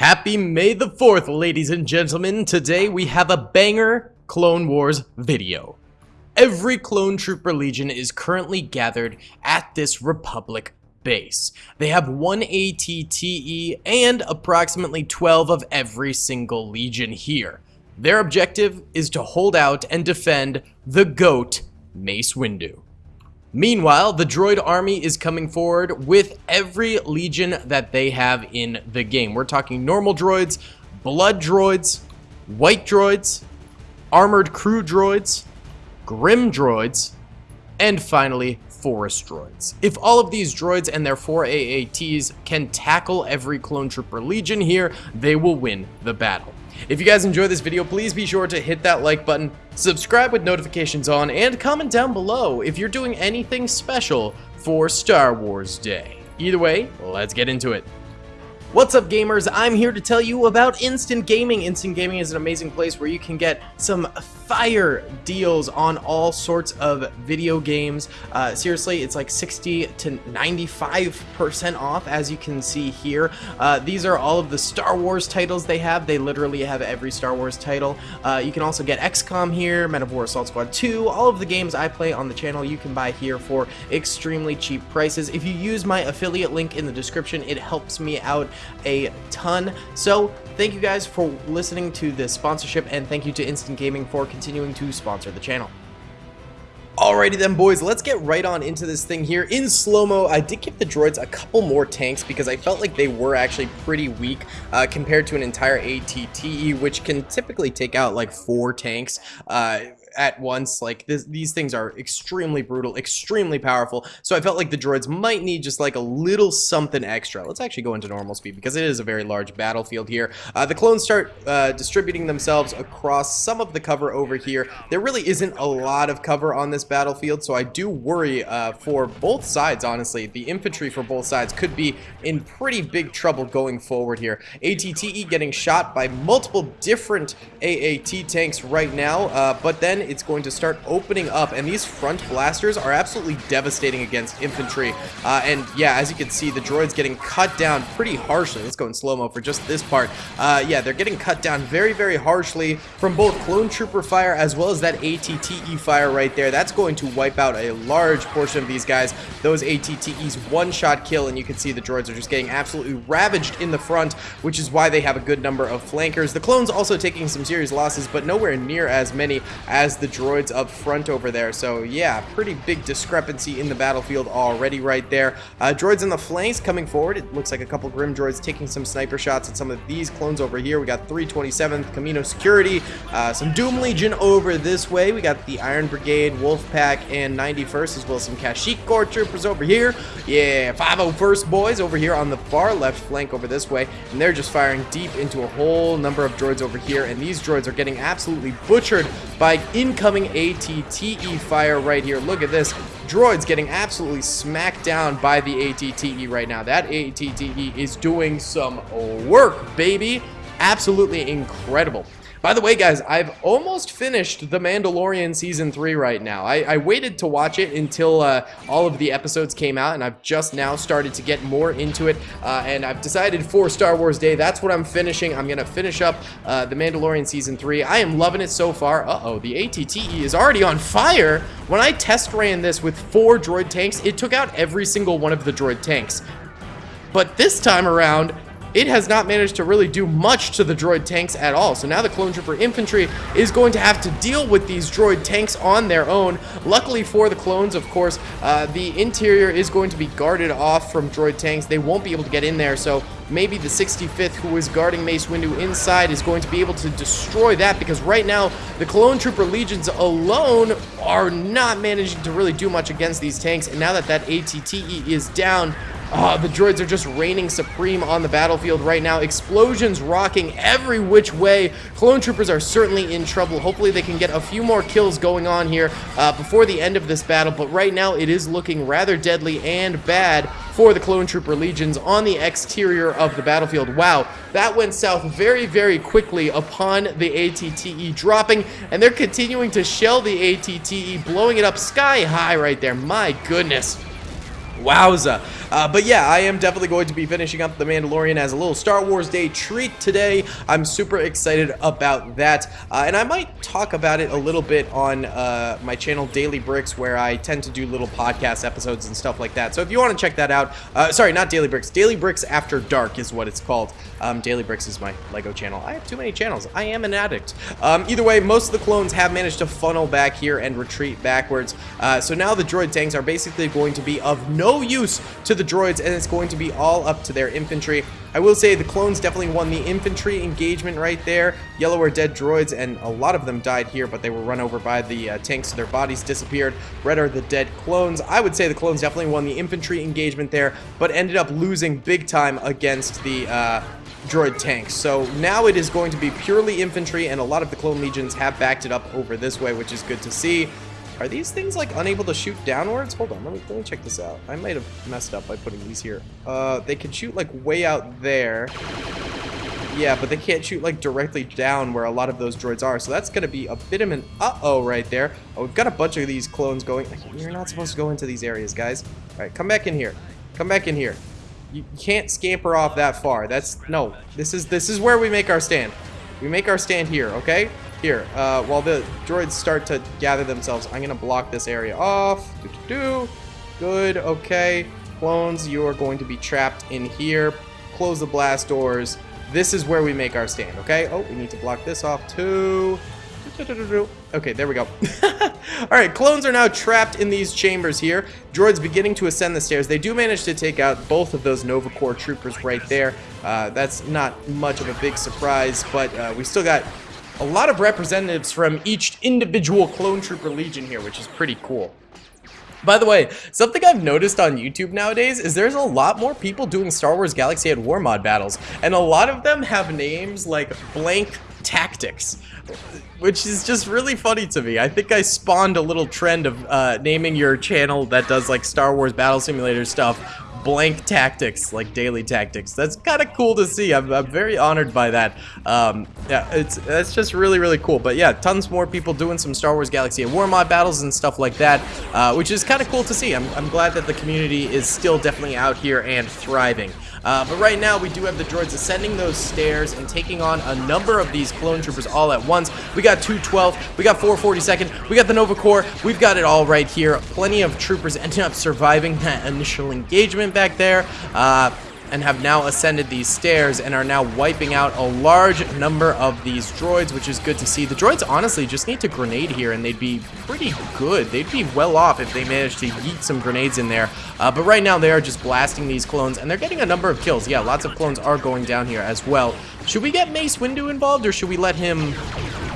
Happy May the 4th, ladies and gentlemen. Today we have a banger Clone Wars video. Every Clone Trooper Legion is currently gathered at this Republic base. They have one ATTE and approximately 12 of every single Legion here. Their objective is to hold out and defend the GOAT, Mace Windu. Meanwhile, the droid army is coming forward with every legion that they have in the game. We're talking normal droids, blood droids, white droids, armored crew droids, grim droids, and finally, forest droids. If all of these droids and their 4 AATs can tackle every clone trooper legion here, they will win the battle. If you guys enjoyed this video, please be sure to hit that like button, subscribe with notifications on, and comment down below if you're doing anything special for Star Wars Day. Either way, let's get into it. What's up gamers? I'm here to tell you about Instant Gaming. Instant Gaming is an amazing place where you can get some fire deals on all sorts of video games. Uh, seriously, it's like 60 to 95% off as you can see here. Uh, these are all of the Star Wars titles they have. They literally have every Star Wars title. Uh, you can also get XCOM here, Men of War Assault Squad 2, all of the games I play on the channel you can buy here for extremely cheap prices. If you use my affiliate link in the description, it helps me out a ton. So thank you guys for listening to this sponsorship and thank you to Instant Gaming for continuing to sponsor the channel. Alrighty then boys, let's get right on into this thing here. In slow-mo, I did give the droids a couple more tanks because I felt like they were actually pretty weak uh, compared to an entire ATTE, which can typically take out like four tanks. Uh, at once. Like this, these things are extremely brutal, extremely powerful. So I felt like the droids might need just like a little something extra. Let's actually go into normal speed because it is a very large battlefield here. Uh, the clones start uh, distributing themselves across some of the cover over here. There really isn't a lot of cover on this battlefield, so I do worry uh, for both sides, honestly. The infantry for both sides could be in pretty big trouble going forward here. ATTE getting shot by multiple different AAT tanks right now, uh, but then it's going to start opening up, and these front blasters are absolutely devastating against infantry. Uh, and yeah, as you can see, the droid's getting cut down pretty harshly. Let's go in slow-mo for just this part. Uh, yeah, they're getting cut down very, very harshly from both clone trooper fire as well as that ATTE fire right there. That's going to wipe out a large portion of these guys. Those ATTEs one-shot kill, and you can see the droids are just getting absolutely ravaged in the front, which is why they have a good number of flankers. The clones also taking some serious losses, but nowhere near as many as the droids up front over there. So yeah, pretty big discrepancy in the battlefield already right there. Uh, droids in the flanks coming forward. It looks like a couple Grim droids taking some sniper shots at some of these clones over here. We got 327th, Camino Security, uh, some Doom Legion over this way. We got the Iron Brigade, Wolfpack, and 91st, as well as some Kashyyyk Corps troopers over here. Yeah, 501st boys over here on the far left flank over this way. And they're just firing deep into a whole number of droids over here. And these droids are getting absolutely butchered by incoming ATTE fire right here. Look at this. Droid's getting absolutely smacked down by the ATTE right now. That ATTE is doing some work, baby. Absolutely incredible. By the way, guys, I've almost finished The Mandalorian Season 3 right now. I, I waited to watch it until uh, all of the episodes came out, and I've just now started to get more into it, uh, and I've decided for Star Wars Day, that's what I'm finishing. I'm going to finish up uh, The Mandalorian Season 3. I am loving it so far. Uh-oh, the ATTE is already on fire. When I test ran this with four droid tanks, it took out every single one of the droid tanks. But this time around, it has not managed to really do much to the droid tanks at all. So now the clone trooper infantry is going to have to deal with these droid tanks on their own. Luckily for the clones, of course, uh, the interior is going to be guarded off from droid tanks. They won't be able to get in there, so maybe the 65th who is guarding Mace Windu inside is going to be able to destroy that because right now the clone trooper legions alone are not managing to really do much against these tanks and now that that ATTE is down Oh, the droids are just reigning supreme on the battlefield right now. Explosions rocking every which way. Clone troopers are certainly in trouble. Hopefully they can get a few more kills going on here uh, before the end of this battle. But right now it is looking rather deadly and bad for the clone trooper legions on the exterior of the battlefield. Wow, that went south very, very quickly upon the ATTE dropping. And they're continuing to shell the ATTE, blowing it up sky high right there. My goodness. Wowza. Uh, but yeah, I am definitely going to be finishing up The Mandalorian as a little Star Wars Day treat today. I'm super excited about that. Uh, and I might talk about it a little bit on uh, my channel Daily Bricks where I tend to do little podcast episodes and stuff like that. So if you want to check that out, uh, sorry, not Daily Bricks, Daily Bricks After Dark is what it's called. Um, Daily Bricks is my LEGO channel. I have too many channels. I am an addict. Um, either way, most of the clones have managed to funnel back here and retreat backwards. Uh, so now the droid tanks are basically going to be of no use to the droids, and it's going to be all up to their infantry. I will say the clones definitely won the infantry engagement right there. Yellow are dead droids, and a lot of them died here, but they were run over by the uh, tanks, so their bodies disappeared. Red are the dead clones. I would say the clones definitely won the infantry engagement there, but ended up losing big time against the uh, droid tanks. So now it is going to be purely infantry, and a lot of the clone legions have backed it up over this way, which is good to see. Are these things like unable to shoot downwards? Hold on, let me let me check this out. I might have messed up by putting these here. Uh, they can shoot like way out there. Yeah, but they can't shoot like directly down where a lot of those droids are. So that's going to be a bit of an uh-oh right there. Oh, we've got a bunch of these clones going. You're not supposed to go into these areas, guys. All right, come back in here. Come back in here. You can't scamper off that far. That's no. This is this is where we make our stand. We make our stand here, okay? Here, uh, while the droids start to gather themselves, I'm gonna block this area off. Do. Good, okay. Clones, you are going to be trapped in here. Close the blast doors. This is where we make our stand, okay? Oh, we need to block this off too. Okay, there we go. Alright, clones are now trapped in these chambers here. Droids beginning to ascend the stairs. They do manage to take out both of those Nova Corps troopers right there. Uh, that's not much of a big surprise, but uh, we still got a lot of representatives from each individual clone trooper legion here, which is pretty cool. By the way, something I've noticed on YouTube nowadays is there's a lot more people doing Star Wars Galaxy at War mod battles, and a lot of them have names like Blank Tactics, which is just really funny to me. I think I spawned a little trend of uh, naming your channel that does like Star Wars Battle Simulator stuff blank tactics, like daily tactics. That's kind of cool to see. I'm, I'm, very honored by that. Um, yeah, it's that's just really, really cool. But yeah, tons more people doing some Star Wars Galaxy War mod battles and stuff like that, uh, which is kind of cool to see. I'm, I'm glad that the community is still definitely out here and thriving. Uh, but right now, we do have the droids ascending those stairs and taking on a number of these clone troopers all at once. We got 212, we got 442nd, we got the Nova Corps, we've got it all right here. Plenty of troopers ended up surviving that initial engagement back there. Uh, and have now ascended these stairs and are now wiping out a large number of these droids, which is good to see. The droids honestly just need to grenade here and they'd be pretty good. They'd be well off if they managed to yeet some grenades in there. Uh, but right now they are just blasting these clones and they're getting a number of kills. Yeah, lots of clones are going down here as well. Should we get Mace Windu involved or should we let him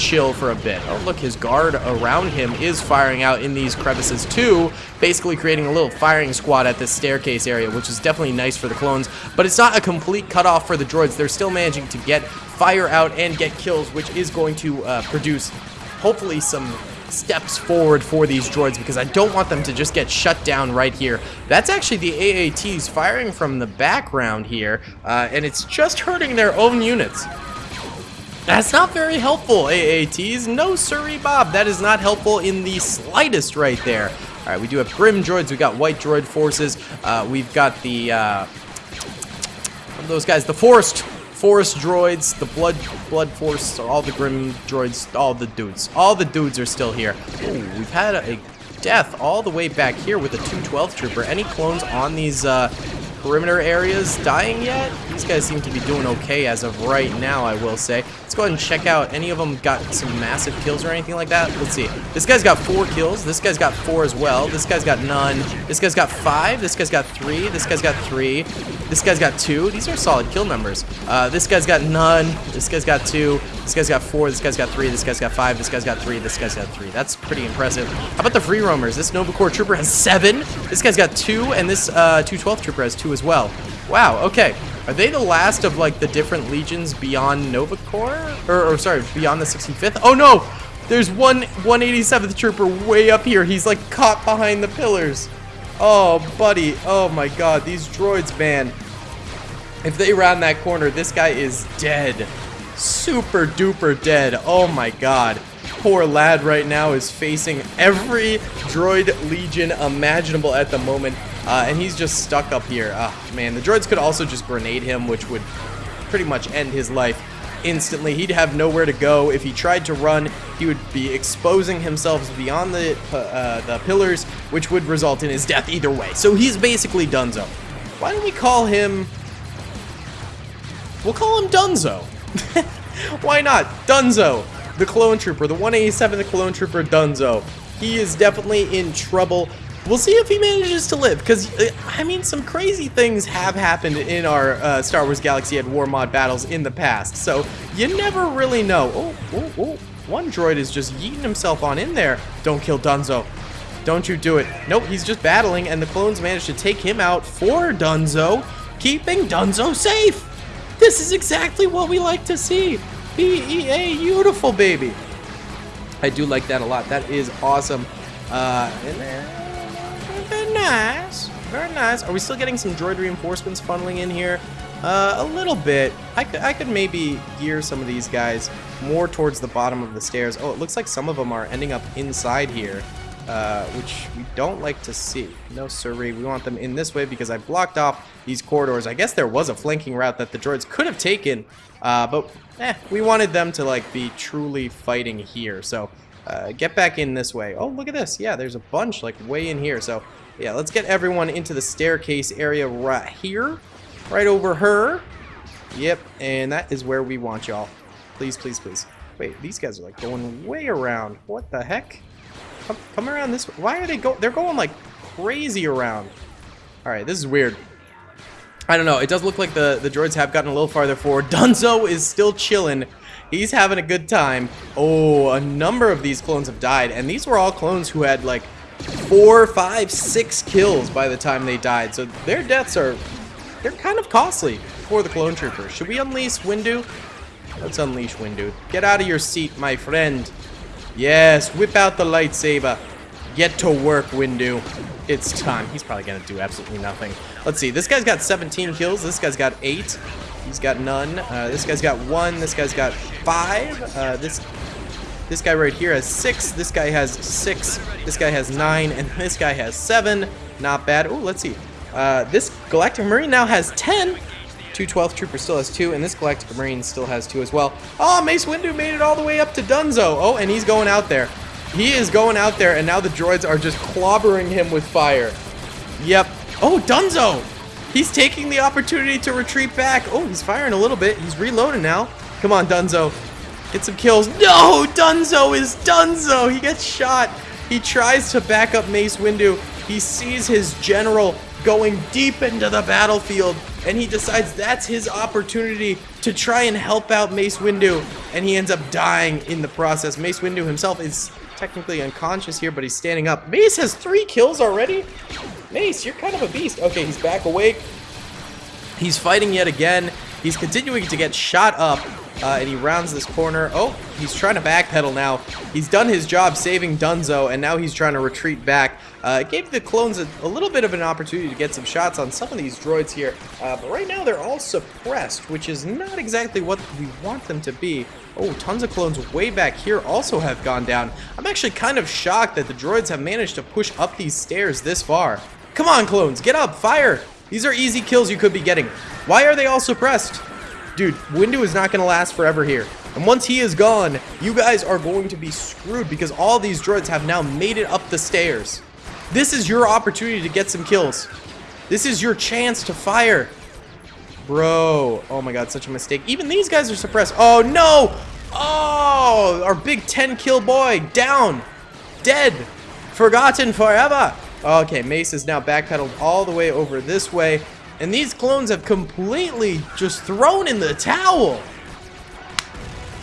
chill for a bit. Oh, look, his guard around him is firing out in these crevices too, basically creating a little firing squad at this staircase area, which is definitely nice for the clones, but it's not a complete cutoff for the droids. They're still managing to get fire out and get kills, which is going to uh, produce hopefully some steps forward for these droids because I don't want them to just get shut down right here. That's actually the AATs firing from the background here, uh, and it's just hurting their own units. That's not very helpful, AATs. No, sorry, Bob. That is not helpful in the slightest right there. All right, we do have Grim droids. We got White droid forces. Uh, we've got the, uh, those guys, the Forest Forest droids, the Blood Blood Force, all the Grim droids, all the dudes. All the dudes are still here. Ooh, we've had a, a death all the way back here with a 212 trooper. Any clones on these uh, perimeter areas dying yet. These guys seem to be doing okay as of right now, I will say. Let's go ahead and check out. Any of them got some massive kills or anything like that? Let's see. This guy's got four kills. This guy's got four as well. This guy's got none. This guy's got five. This guy's got three. This guy's got three. This guy's got two. These are solid kill numbers. Uh, this guy's got none. This guy's got two. This guy's got four. This guy's got three. This guy's got five. This guy's got three. This guy's got three. That's pretty impressive. How about the free roamers? This Nova Corps trooper has seven. This guy's got two, and this uh, 212 trooper has two as well. Wow, okay. Are they the last of, like, the different legions beyond Nova Corps? Or, or sorry, beyond the 65th? Oh, no! There's one 187th Trooper way up here. He's, like, caught behind the pillars. Oh, buddy. Oh, my God. These droids, man. If they round that corner, this guy is dead. Super duper dead. Oh, my God poor lad right now is facing every droid legion imaginable at the moment. Uh, and he's just stuck up here. Oh, man, the droids could also just grenade him, which would pretty much end his life instantly. He'd have nowhere to go. If he tried to run, he would be exposing himself beyond the, uh, the pillars, which would result in his death either way. So he's basically Dunzo. Why don't we call him... We'll call him Dunzo. Why not? Dunzo, the clone trooper, the 187 the clone trooper Dunzo. He is definitely in trouble. We'll see if he manages to live, because, uh, I mean, some crazy things have happened in our uh, Star Wars Galaxy at War Mod battles in the past, so you never really know. Oh, oh, oh, one droid is just yeeting himself on in there. Don't kill Dunzo. Don't you do it. Nope, he's just battling, and the clones managed to take him out for Dunzo, keeping Dunzo safe. This is exactly what we like to see. BEA, beautiful baby. I do like that a lot. That is awesome. Uh, very nice. Very nice. Are we still getting some droid reinforcements funneling in here? Uh, a little bit. I could, I could maybe gear some of these guys more towards the bottom of the stairs. Oh, it looks like some of them are ending up inside here, uh, which we don't like to see. No siree. We want them in this way because I blocked off these corridors. I guess there was a flanking route that the droids could have taken, uh, but eh, we wanted them to like be truly fighting here. So uh, get back in this way. Oh, look at this. Yeah, there's a bunch like way in here. So yeah, let's get everyone into the staircase area right here. Right over her. Yep, and that is where we want y'all. Please, please, please. Wait, these guys are like going way around. What the heck? Come, come around this way. Why are they go? They're going like crazy around. All right, this is weird. I don't know. It does look like the, the droids have gotten a little farther forward. Dunzo is still chilling. He's having a good time. Oh, a number of these clones have died. And these were all clones who had like four, five, six kills by the time they died. So their deaths are they're kind of costly for the clone troopers. Should we unleash Windu? Let's unleash Windu. Get out of your seat, my friend. Yes, whip out the lightsaber. Get to work, Windu. It's time. He's probably going to do absolutely nothing. Let's see. This guy's got 17 kills. This guy's got 8. He's got none. Uh, this guy's got 1. This guy's got 5. Uh, this this guy right here has 6. This guy has 6. This guy has 9. And this guy has 7. Not bad. Oh, let's see. Uh, this Galactic Marine now has 10. 212 Trooper still has 2, and this Galactic Marine still has 2 as well. Oh, Mace Windu made it all the way up to Dunzo. Oh, and he's going out there. He is going out there, and now the droids are just clobbering him with fire. Yep. Oh, Dunzo! He's taking the opportunity to retreat back. Oh, he's firing a little bit. He's reloading now. Come on, Dunzo. Get some kills. No! Dunzo is Dunzo! He gets shot. He tries to back up Mace Windu. He sees his general going deep into the battlefield, and he decides that's his opportunity to try and help out Mace Windu, and he ends up dying in the process. Mace Windu himself is technically unconscious here, but he's standing up. Mace has three kills already? Mace, you're kind of a beast. Okay, he's back awake. He's fighting yet again. He's continuing to get shot up, uh, and he rounds this corner. Oh, he's trying to backpedal now. He's done his job saving Dunzo, and now he's trying to retreat back. Uh, gave the clones a, a, little bit of an opportunity to get some shots on some of these droids here, uh, but right now they're all suppressed, which is not exactly what we want them to be. Oh, tons of clones way back here also have gone down. I'm actually kind of shocked that the droids have managed to push up these stairs this far. Come on, clones, get up, fire! These are easy kills you could be getting. Why are they all suppressed? Dude, Windu is not going to last forever here. And once he is gone, you guys are going to be screwed because all these droids have now made it up the stairs. This is your opportunity to get some kills. This is your chance to fire. Bro. Oh my god, such a mistake. Even these guys are suppressed. Oh no! Oh, our big 10 kill boy down. Dead. Forgotten forever. Okay, Mace is now backpedaled all the way over this way. And these clones have completely just thrown in the towel.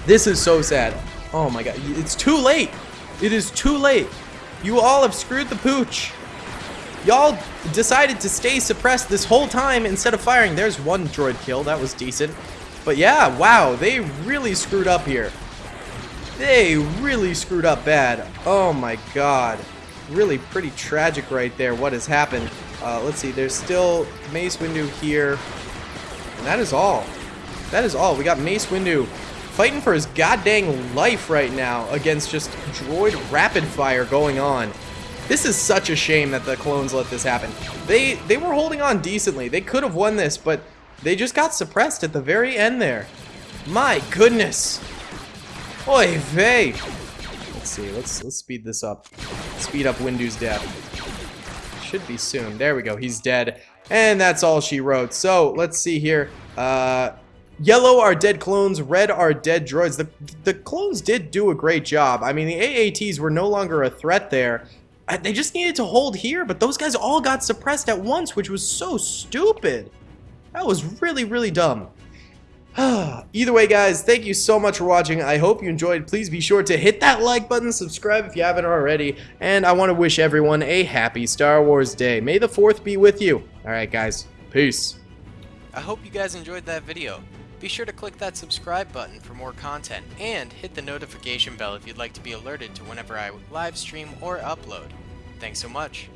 This is so sad. Oh my god, it's too late. It is too late. You all have screwed the pooch. Y'all decided to stay suppressed this whole time instead of firing. There's one droid kill. That was decent. But yeah, wow, they really screwed up here. They really screwed up bad. Oh my god. Really pretty tragic right there what has happened. Uh, let's see, there's still Mace Windu here. And that is all. That is all. We got Mace Windu fighting for his goddamn life right now against just droid rapid fire going on. This is such a shame that the clones let this happen. They they were holding on decently. They could have won this, but they just got suppressed at the very end there. My goodness. Oy vey. Let's see. Let's let's speed this up. Speed up Windu's death. Should be soon. There we go. He's dead. And that's all she wrote. So, let's see here. Uh Yellow are dead clones, red are dead droids. The, the clones did do a great job. I mean, the AATs were no longer a threat there. Uh, they just needed to hold here, but those guys all got suppressed at once, which was so stupid. That was really, really dumb. Either way, guys, thank you so much for watching. I hope you enjoyed. Please be sure to hit that like button, subscribe if you haven't already, and I want to wish everyone a happy Star Wars Day. May the 4th be with you. Alright, guys. Peace. I hope you guys enjoyed that video. Be sure to click that subscribe button for more content, and hit the notification bell if you'd like to be alerted to whenever I live stream or upload. Thanks so much.